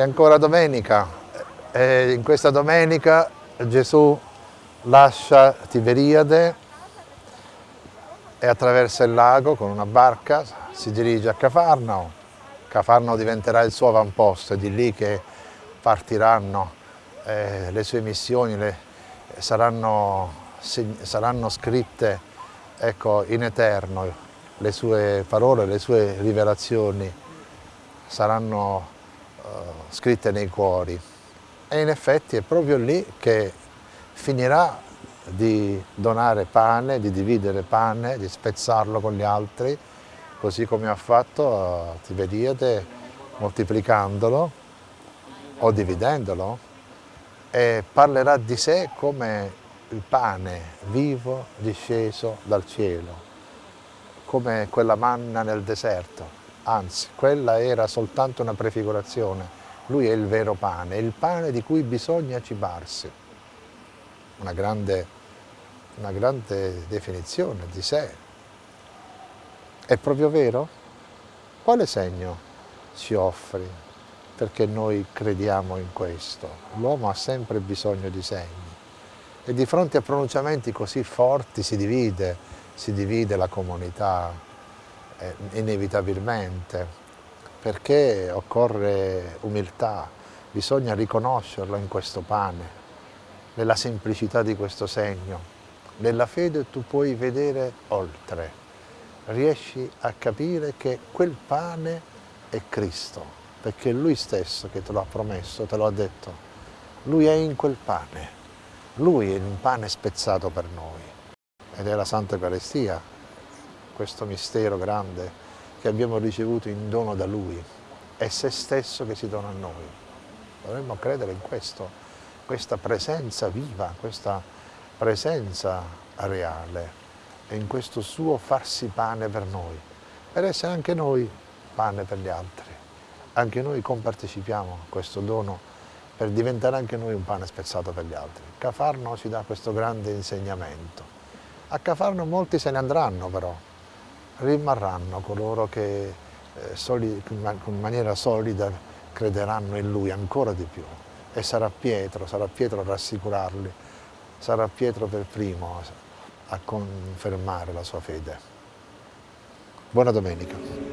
È ancora domenica e in questa domenica Gesù lascia Tiberiade e attraversa il lago con una barca, si dirige a Cafarnao. Cafarnao diventerà il suo avamposto, è di lì che partiranno eh, le sue missioni, le, saranno, saranno, scritte ecco, in eterno, le sue parole, le sue rivelazioni saranno scritte nei cuori. E in effetti è proprio lì che finirà di donare pane, di dividere pane, di spezzarlo con gli altri, così come ha fatto a Tiberiade, moltiplicandolo o dividendolo, e parlerà di sé come il pane vivo disceso dal cielo, come quella manna nel deserto, anzi quella era soltanto una prefigurazione, lui è il vero pane, il pane di cui bisogna cibarsi. Una grande, una grande definizione di sé. È proprio vero? Quale segno ci offri perché noi crediamo in questo? L'uomo ha sempre bisogno di segni e di fronte a pronunciamenti così forti si divide, si divide la comunità eh, inevitabilmente, perché occorre umiltà, bisogna riconoscerlo in questo pane, nella semplicità di questo segno. Nella fede tu puoi vedere oltre, riesci a capire che quel pane è Cristo, perché è Lui stesso che te lo ha promesso, te lo ha detto. Lui è in quel pane, Lui è un pane spezzato per noi ed è la Santa Eucaristia, questo mistero grande che abbiamo ricevuto in dono da Lui, è se stesso che si dona a noi. Dovremmo credere in questo, questa presenza viva, questa presenza reale e in questo suo farsi pane per noi, per essere anche noi pane per gli altri. Anche noi compartecipiamo a questo dono per diventare anche noi un pane spezzato per gli altri. Cafarno ci dà questo grande insegnamento. A Cafarno molti se ne andranno però, rimarranno coloro che eh, soli, in maniera solida crederanno in Lui ancora di più e sarà Pietro, sarà Pietro a rassicurarli, sarà Pietro per primo a confermare la sua fede. Buona domenica.